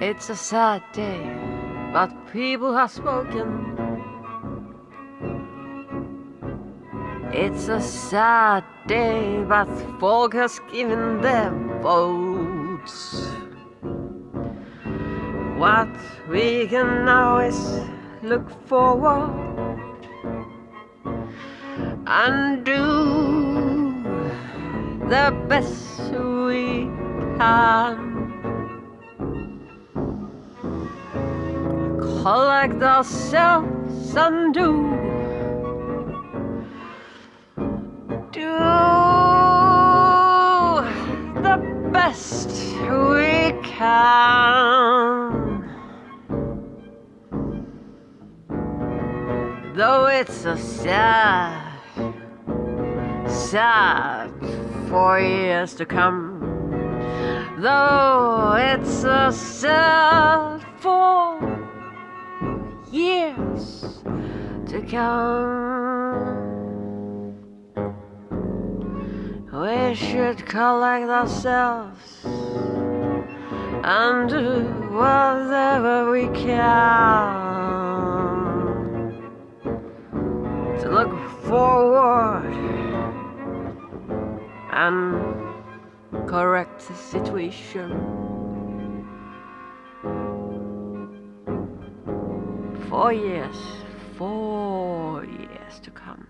It's a sad day, but people have spoken. It's a sad day, but folk has given their votes. What we can now is look forward and do the best we can. collect ourselves and do do the best we can though it's a sad sad four years to come though it's a sad four years to come. We should collect ourselves and do whatever we can to look forward and correct the situation. Four years, four years to come.